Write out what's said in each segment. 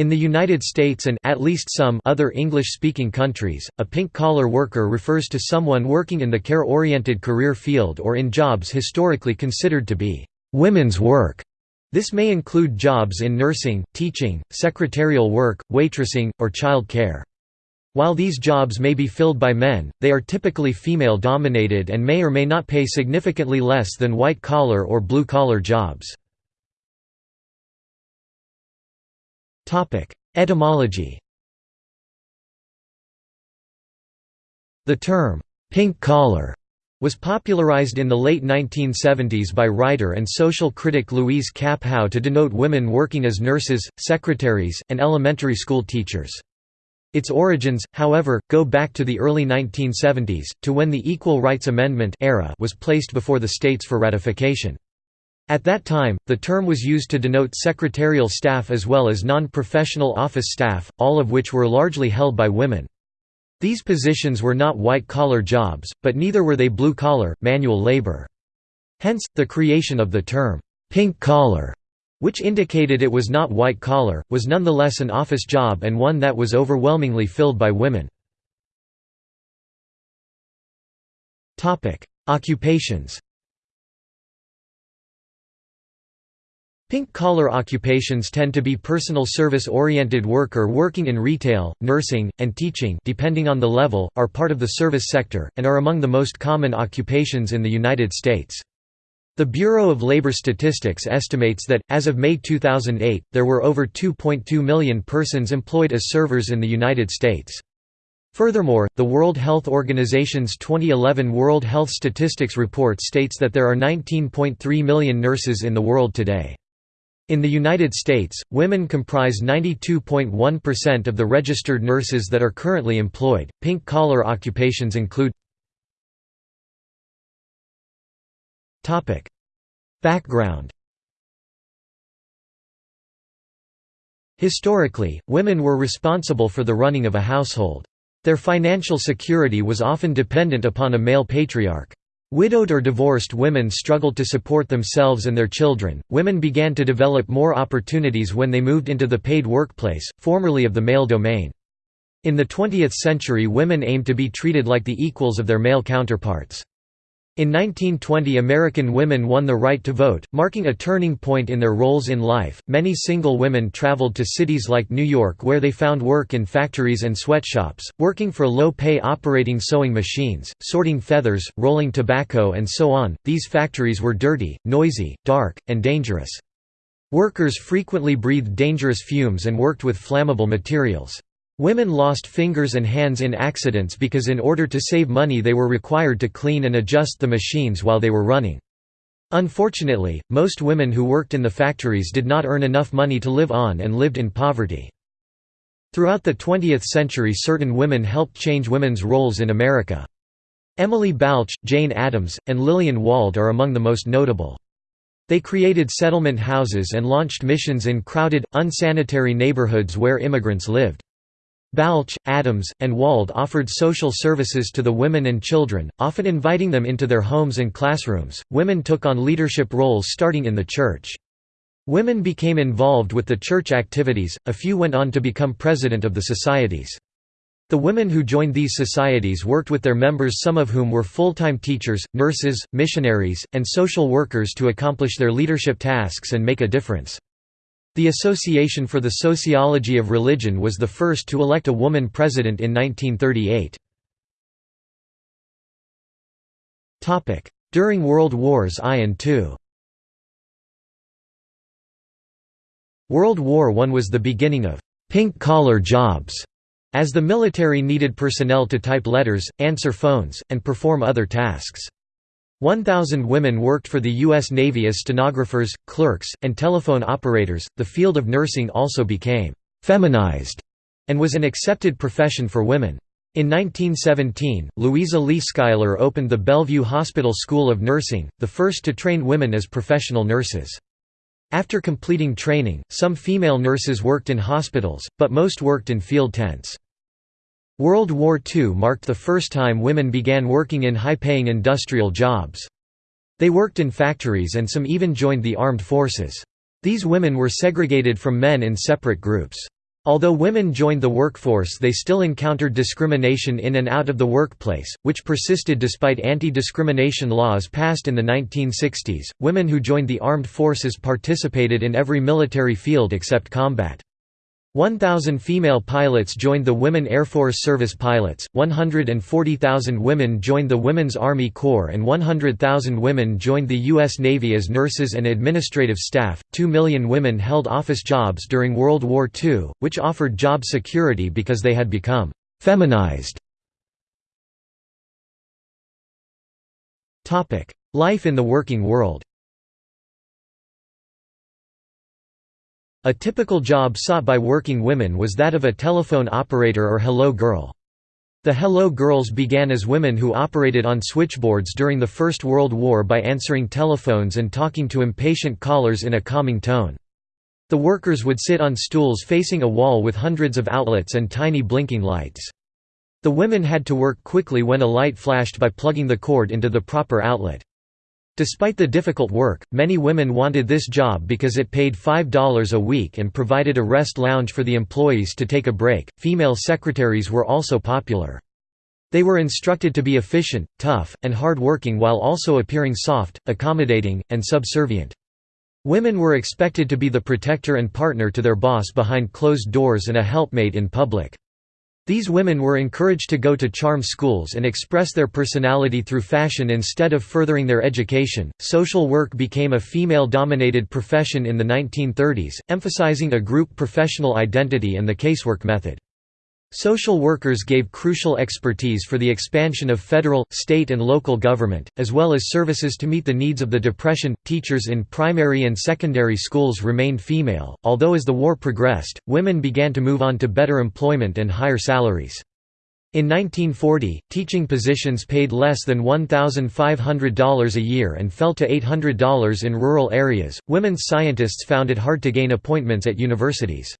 In the United States and at least some other English-speaking countries, a pink-collar worker refers to someone working in the care-oriented career field or in jobs historically considered to be women's work. This may include jobs in nursing, teaching, secretarial work, waitressing, or child care. While these jobs may be filled by men, they are typically female-dominated and may or may not pay significantly less than white-collar or blue-collar jobs. Etymology The term, "'pink collar' was popularized in the late 1970s by writer and social critic Louise Kapp Howe to denote women working as nurses, secretaries, and elementary school teachers. Its origins, however, go back to the early 1970s, to when the Equal Rights Amendment era was placed before the states for ratification. At that time, the term was used to denote secretarial staff as well as non-professional office staff, all of which were largely held by women. These positions were not white-collar jobs, but neither were they blue-collar, manual labor. Hence, the creation of the term, pink-collar, which indicated it was not white-collar, was nonetheless an office job and one that was overwhelmingly filled by women. Occupations Pink-collar occupations tend to be personal service-oriented work or working in retail, nursing, and teaching depending on the level, are part of the service sector, and are among the most common occupations in the United States. The Bureau of Labor Statistics estimates that, as of May 2008, there were over 2.2 million persons employed as servers in the United States. Furthermore, the World Health Organization's 2011 World Health Statistics Report states that there are 19.3 million nurses in the world today. In the United States, women comprise 92.1% of the registered nurses that are currently employed. Pink collar occupations include Topic: Background Historically, women were responsible for the running of a household. Their financial security was often dependent upon a male patriarch. Widowed or divorced women struggled to support themselves and their children. Women began to develop more opportunities when they moved into the paid workplace, formerly of the male domain. In the 20th century, women aimed to be treated like the equals of their male counterparts. In 1920 American women won the right to vote, marking a turning point in their roles in life. Many single women traveled to cities like New York where they found work in factories and sweatshops, working for low-pay operating sewing machines, sorting feathers, rolling tobacco and so on. These factories were dirty, noisy, dark, and dangerous. Workers frequently breathed dangerous fumes and worked with flammable materials. Women lost fingers and hands in accidents because in order to save money they were required to clean and adjust the machines while they were running. Unfortunately, most women who worked in the factories did not earn enough money to live on and lived in poverty. Throughout the 20th century certain women helped change women's roles in America. Emily Balch, Jane Addams, and Lillian Wald are among the most notable. They created settlement houses and launched missions in crowded, unsanitary neighborhoods where immigrants lived. Balch, Addams, and Wald offered social services to the women and children, often inviting them into their homes and classrooms. Women took on leadership roles starting in the church. Women became involved with the church activities, a few went on to become president of the societies. The women who joined these societies worked with their members some of whom were full-time teachers, nurses, missionaries, and social workers to accomplish their leadership tasks and make a difference. The Association for the Sociology of Religion was the first to elect a woman president in 1938. During World Wars I and II World War I was the beginning of «pink-collar jobs», as the military needed personnel to type letters, answer phones, and perform other tasks. 1,000 women worked for the U.S. Navy as stenographers, clerks, and telephone operators. The field of nursing also became feminized and was an accepted profession for women. In 1917, Louisa Lee Schuyler opened the Bellevue Hospital School of Nursing, the first to train women as professional nurses. After completing training, some female nurses worked in hospitals, but most worked in field tents. World War II marked the first time women began working in high-paying industrial jobs. They worked in factories and some even joined the armed forces. These women were segregated from men in separate groups. Although women joined the workforce they still encountered discrimination in and out of the workplace, which persisted despite anti-discrimination laws passed in the 1960s. Women who joined the armed forces participated in every military field except combat. 1,000 female pilots joined the Women Air Force Service Pilots, 140,000 women joined the Women's Army Corps and 100,000 women joined the U.S. Navy as nurses and administrative staff. Two million women held office jobs during World War II, which offered job security because they had become feminized. Life in the working world A typical job sought by working women was that of a telephone operator or hello girl. The hello girls began as women who operated on switchboards during the First World War by answering telephones and talking to impatient callers in a calming tone. The workers would sit on stools facing a wall with hundreds of outlets and tiny blinking lights. The women had to work quickly when a light flashed by plugging the cord into the proper outlet. Despite the difficult work, many women wanted this job because it paid $5 a week and provided a rest lounge for the employees to take a break. Female secretaries were also popular. They were instructed to be efficient, tough, and hard-working while also appearing soft, accommodating, and subservient. Women were expected to be the protector and partner to their boss behind closed doors and a helpmate in public. These women were encouraged to go to charm schools and express their personality through fashion instead of furthering their education. Social work became a female dominated profession in the 1930s, emphasizing a group professional identity and the casework method. Social workers gave crucial expertise for the expansion of federal, state, and local government, as well as services to meet the needs of the Depression. Teachers in primary and secondary schools remained female, although as the war progressed, women began to move on to better employment and higher salaries. In 1940, teaching positions paid less than $1,500 a year and fell to $800 in rural areas. Women's scientists found it hard to gain appointments at universities.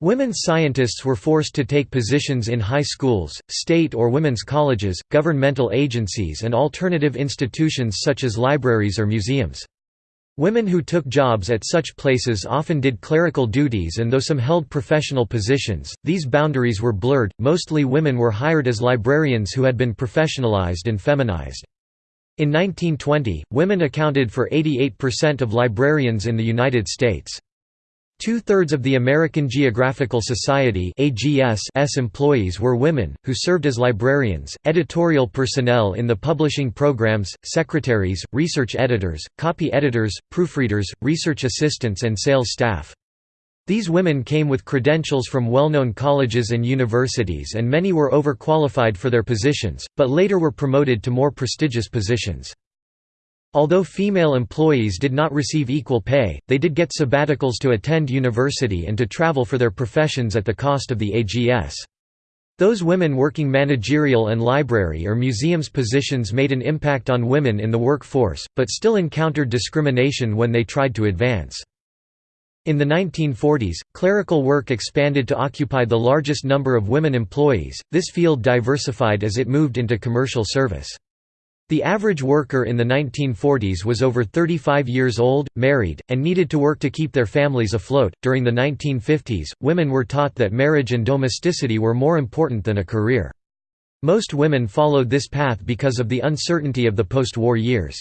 Women scientists were forced to take positions in high schools, state or women's colleges, governmental agencies and alternative institutions such as libraries or museums. Women who took jobs at such places often did clerical duties and though some held professional positions, these boundaries were blurred. Mostly women were hired as librarians who had been professionalized and feminized. In 1920, women accounted for 88% of librarians in the United States. Two-thirds of the American Geographical Society AGS employees were women, who served as librarians, editorial personnel in the publishing programs, secretaries, research editors, copy editors, proofreaders, research assistants and sales staff. These women came with credentials from well-known colleges and universities and many were overqualified for their positions, but later were promoted to more prestigious positions. Although female employees did not receive equal pay, they did get sabbaticals to attend university and to travel for their professions at the cost of the AGS. Those women working managerial and library or museums positions made an impact on women in the workforce, but still encountered discrimination when they tried to advance. In the 1940s, clerical work expanded to occupy the largest number of women employees, this field diversified as it moved into commercial service. The average worker in the 1940s was over 35 years old, married, and needed to work to keep their families afloat. During the 1950s, women were taught that marriage and domesticity were more important than a career. Most women followed this path because of the uncertainty of the post war years.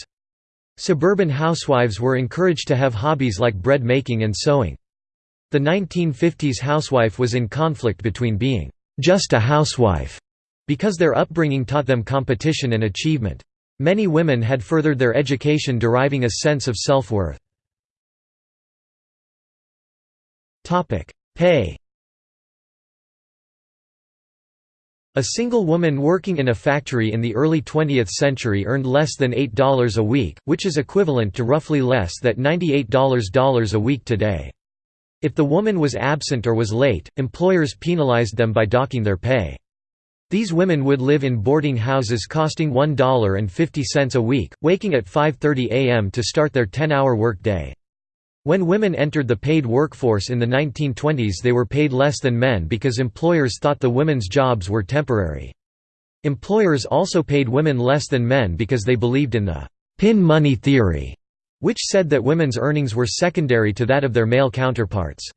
Suburban housewives were encouraged to have hobbies like bread making and sewing. The 1950s housewife was in conflict between being just a housewife because their upbringing taught them competition and achievement. Many women had furthered their education deriving a sense of self-worth. Pay A single woman working in a factory in the early 20th century earned less than $8 a week, which is equivalent to roughly less than $98 a week today. If the woman was absent or was late, employers penalized them by docking their pay. These women would live in boarding houses costing $1.50 a week, waking at 5.30 am to start their 10-hour workday. When women entered the paid workforce in the 1920s they were paid less than men because employers thought the women's jobs were temporary. Employers also paid women less than men because they believed in the «pin money theory», which said that women's earnings were secondary to that of their male counterparts.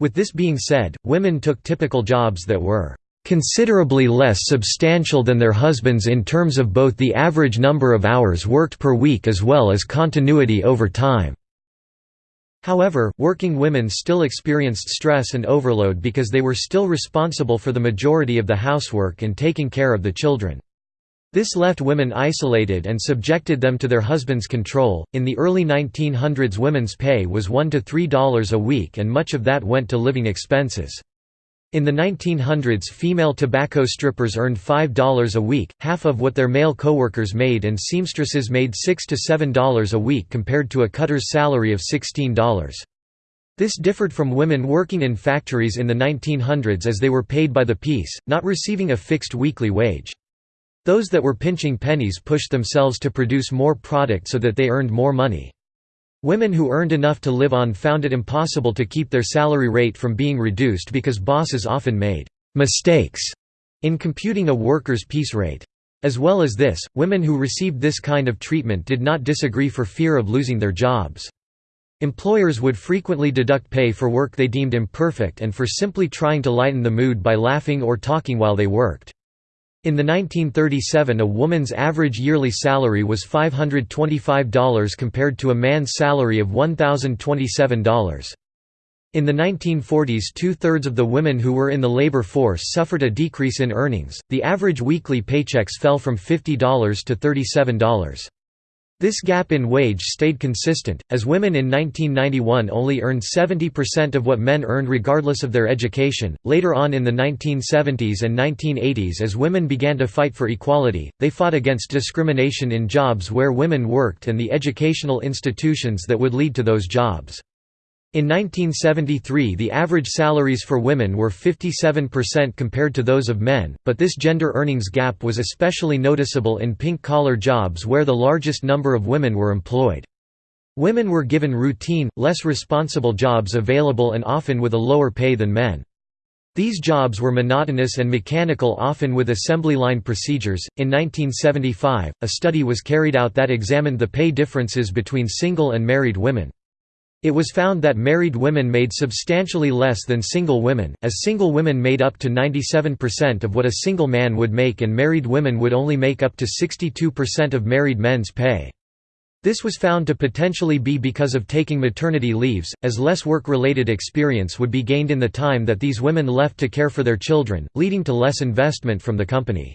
With this being said, women took typical jobs that were considerably less substantial than their husbands in terms of both the average number of hours worked per week as well as continuity over time. However, working women still experienced stress and overload because they were still responsible for the majority of the housework and taking care of the children. This left women isolated and subjected them to their husbands' control. In the early 1900s, women's pay was $1 to $3 a week, and much of that went to living expenses. In the 1900s female tobacco strippers earned $5 a week, half of what their male coworkers made and seamstresses made $6 to $7 a week compared to a cutter's salary of $16. This differed from women working in factories in the 1900s as they were paid by the piece, not receiving a fixed weekly wage. Those that were pinching pennies pushed themselves to produce more product so that they earned more money. Women who earned enough to live on found it impossible to keep their salary rate from being reduced because bosses often made «mistakes» in computing a worker's piece rate. As well as this, women who received this kind of treatment did not disagree for fear of losing their jobs. Employers would frequently deduct pay for work they deemed imperfect and for simply trying to lighten the mood by laughing or talking while they worked. In the 1937 a woman's average yearly salary was $525 compared to a man's salary of $1,027. In the 1940s two-thirds of the women who were in the labor force suffered a decrease in earnings, the average weekly paychecks fell from $50 to $37. This gap in wage stayed consistent, as women in 1991 only earned 70% of what men earned regardless of their education. Later on in the 1970s and 1980s, as women began to fight for equality, they fought against discrimination in jobs where women worked and the educational institutions that would lead to those jobs. In 1973 the average salaries for women were 57% compared to those of men, but this gender earnings gap was especially noticeable in pink-collar jobs where the largest number of women were employed. Women were given routine, less responsible jobs available and often with a lower pay than men. These jobs were monotonous and mechanical often with assembly line procedures. In 1975, a study was carried out that examined the pay differences between single and married women. It was found that married women made substantially less than single women, as single women made up to 97% of what a single man would make and married women would only make up to 62% of married men's pay. This was found to potentially be because of taking maternity leaves, as less work-related experience would be gained in the time that these women left to care for their children, leading to less investment from the company.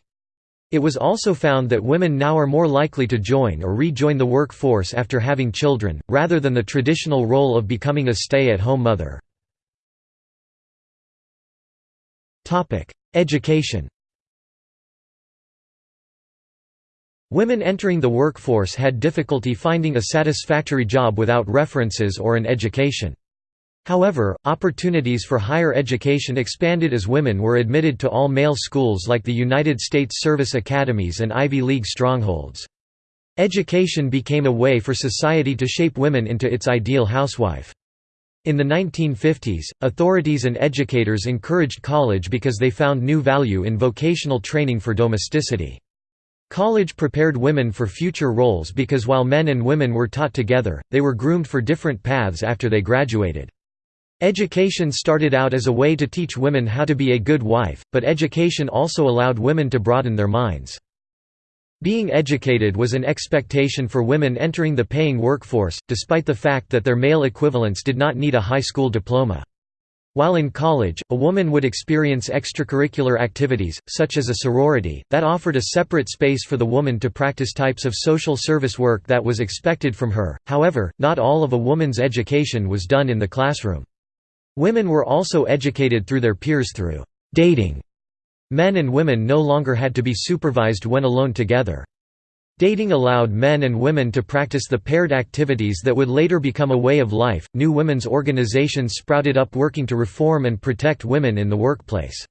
It was also found that women now are more likely to join or rejoin the workforce after having children, rather than the traditional role of becoming a stay-at-home mother. Education Women entering the workforce had difficulty finding a satisfactory job without references or an education. However, opportunities for higher education expanded as women were admitted to all-male schools like the United States Service Academies and Ivy League strongholds. Education became a way for society to shape women into its ideal housewife. In the 1950s, authorities and educators encouraged college because they found new value in vocational training for domesticity. College prepared women for future roles because while men and women were taught together, they were groomed for different paths after they graduated. Education started out as a way to teach women how to be a good wife, but education also allowed women to broaden their minds. Being educated was an expectation for women entering the paying workforce, despite the fact that their male equivalents did not need a high school diploma. While in college, a woman would experience extracurricular activities, such as a sorority, that offered a separate space for the woman to practice types of social service work that was expected from her, however, not all of a woman's education was done in the classroom. Women were also educated through their peers through dating. Men and women no longer had to be supervised when alone together. Dating allowed men and women to practice the paired activities that would later become a way of life. New women's organizations sprouted up working to reform and protect women in the workplace.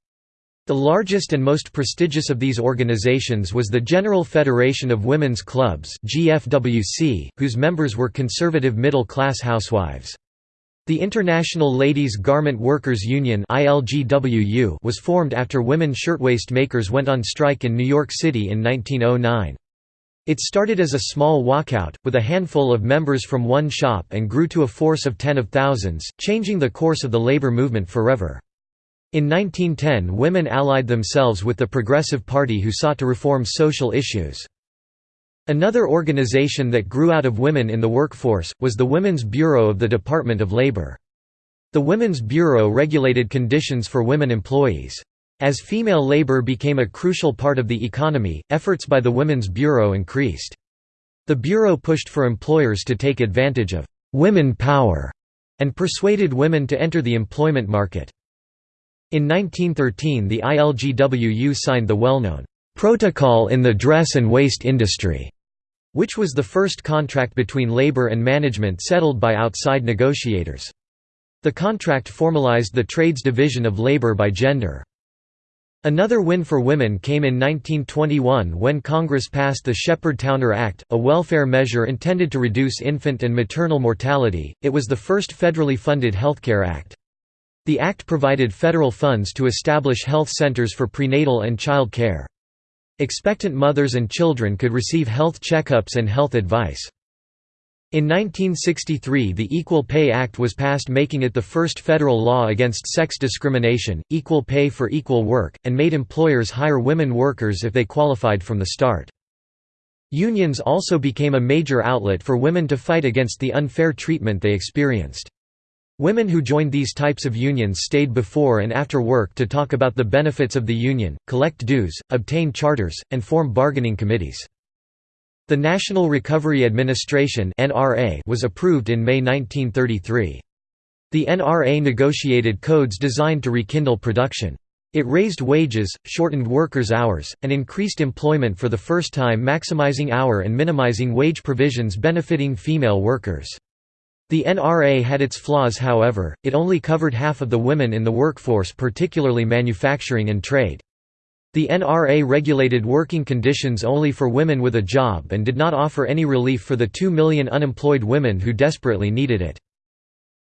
The largest and most prestigious of these organizations was the General Federation of Women's Clubs (GFWC), whose members were conservative middle-class housewives. The International Ladies Garment Workers Union was formed after women shirtwaist makers went on strike in New York City in 1909. It started as a small walkout, with a handful of members from one shop and grew to a force of ten of thousands, changing the course of the labor movement forever. In 1910 women allied themselves with the Progressive Party who sought to reform social issues. Another organization that grew out of women in the workforce, was the Women's Bureau of the Department of Labor. The Women's Bureau regulated conditions for women employees. As female labor became a crucial part of the economy, efforts by the Women's Bureau increased. The Bureau pushed for employers to take advantage of «women power» and persuaded women to enter the employment market. In 1913 the ILGWU signed the well-known «Protocol in the Dress and Waist Industry», which was the first contract between labor and management settled by outside negotiators. The contract formalized the trades division of labor by gender. Another win for women came in 1921 when Congress passed the Sheppard-Towner Act, a welfare measure intended to reduce infant and maternal mortality. It was the first federally funded healthcare act. The act provided federal funds to establish health centers for prenatal and child care. Expectant mothers and children could receive health checkups and health advice. In 1963 the Equal Pay Act was passed making it the first federal law against sex discrimination, equal pay for equal work, and made employers hire women workers if they qualified from the start. Unions also became a major outlet for women to fight against the unfair treatment they experienced. Women who joined these types of unions stayed before and after work to talk about the benefits of the union, collect dues, obtain charters, and form bargaining committees. The National Recovery Administration was approved in May 1933. The NRA negotiated codes designed to rekindle production. It raised wages, shortened workers' hours, and increased employment for the first time maximizing hour and minimizing wage provisions benefiting female workers. The NRA had its flaws however, it only covered half of the women in the workforce particularly manufacturing and trade. The NRA regulated working conditions only for women with a job and did not offer any relief for the 2 million unemployed women who desperately needed it.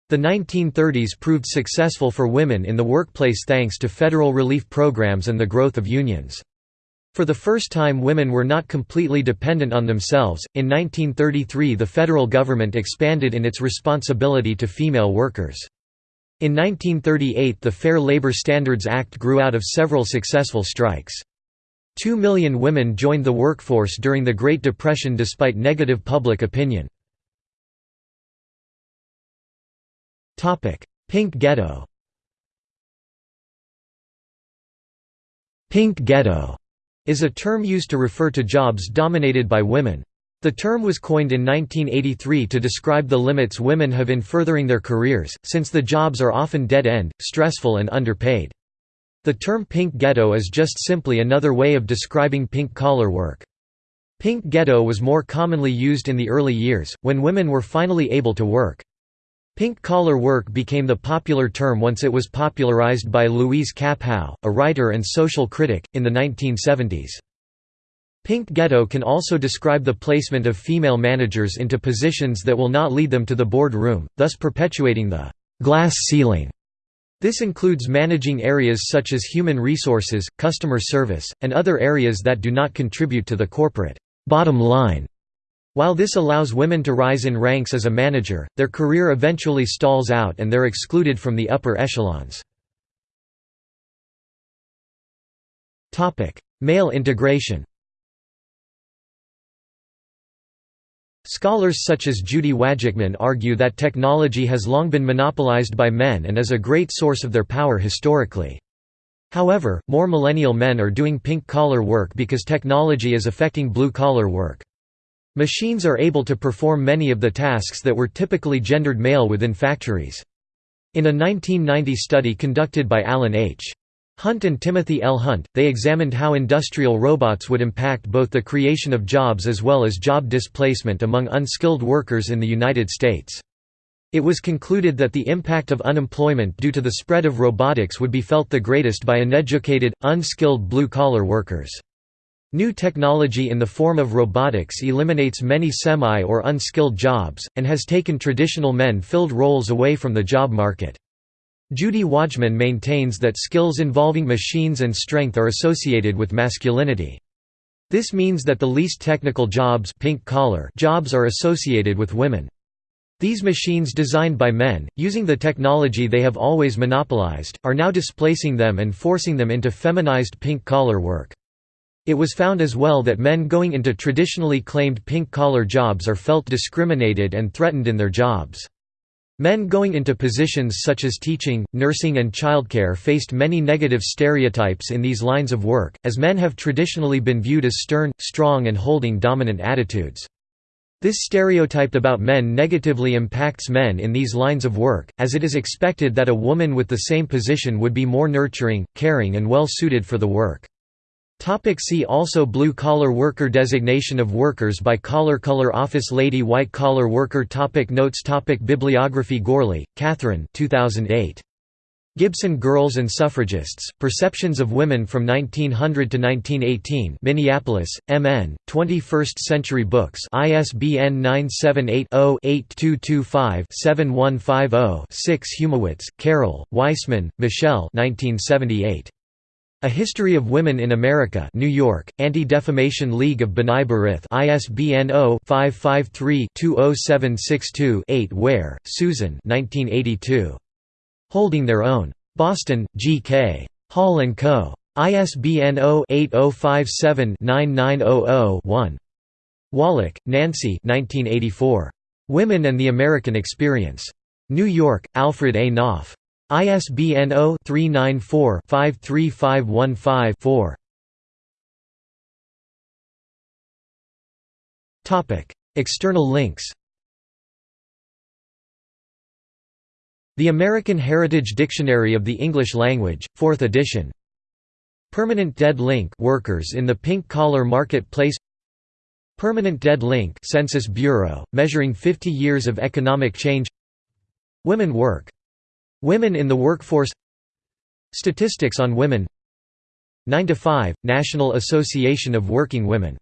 The 1930s proved successful for women in the workplace thanks to federal relief programs and the growth of unions. For the first time women were not completely dependent on themselves. In 1933 the federal government expanded in its responsibility to female workers. In 1938 the Fair Labor Standards Act grew out of several successful strikes. Two million women joined the workforce during the Great Depression despite negative public opinion. Pink Ghetto Pink Ghetto is a term used to refer to jobs dominated by women. The term was coined in 1983 to describe the limits women have in furthering their careers, since the jobs are often dead-end, stressful and underpaid. The term pink ghetto is just simply another way of describing pink-collar work. Pink ghetto was more commonly used in the early years, when women were finally able to work. Pink-collar work became the popular term once it was popularized by Louise Kapp Howe, a writer and social critic, in the 1970s. Pink ghetto can also describe the placement of female managers into positions that will not lead them to the board room, thus perpetuating the «glass ceiling». This includes managing areas such as human resources, customer service, and other areas that do not contribute to the corporate «bottom line». While this allows women to rise in ranks as a manager, their career eventually stalls out and they're excluded from the upper echelons. Male integration Scholars such as Judy Wajcman argue that technology has long been monopolized by men and is a great source of their power historically. However, more millennial men are doing pink-collar work because technology is affecting blue-collar work. Machines are able to perform many of the tasks that were typically gendered male within factories. In a 1990 study conducted by Alan H. Hunt and Timothy L. Hunt, they examined how industrial robots would impact both the creation of jobs as well as job displacement among unskilled workers in the United States. It was concluded that the impact of unemployment due to the spread of robotics would be felt the greatest by uneducated, unskilled blue-collar workers. New technology in the form of robotics eliminates many semi- or unskilled jobs, and has taken traditional men-filled roles away from the job market. Judy Wajcman maintains that skills involving machines and strength are associated with masculinity. This means that the least technical jobs pink collar jobs are associated with women. These machines designed by men, using the technology they have always monopolized, are now displacing them and forcing them into feminized pink-collar work. It was found as well that men going into traditionally claimed pink-collar jobs are felt discriminated and threatened in their jobs. Men going into positions such as teaching, nursing and childcare faced many negative stereotypes in these lines of work, as men have traditionally been viewed as stern, strong and holding dominant attitudes. This stereotype about men negatively impacts men in these lines of work, as it is expected that a woman with the same position would be more nurturing, caring and well suited for the work. Topic see also Blue-collar worker Designation of workers by collar Color office lady White-collar worker topic Notes topic Bibliography Gourley, Catherine 2008. Gibson Girls and Suffragists, Perceptions of Women from 1900 to 1918 Minneapolis, M.N., 21st Century Books ISBN 978-0-8225-7150-6 Hymowitz, Carol, Weissman, Michelle 1978. A History of Women in America New York, Anti-Defamation League of B'nai B'rith ISBN 0-553-20762-8 Ware, Susan 1982. Holding Their Own. Boston, G.K. Hall & Co. ISBN 0-8057-9900-1. Woloch, Nancy Women and the American Experience. New York, Alfred A. Knopf. ISBN 0-394-53515-4 External links. The American Heritage Dictionary of the English Language, 4th edition. Permanent Dead Link workers in the pink-collar marketplace. Permanent Dead Link Census Bureau, measuring 50 years of economic change. Women work Women in the workforce. Statistics on women. 9 to 5 National Association of Working Women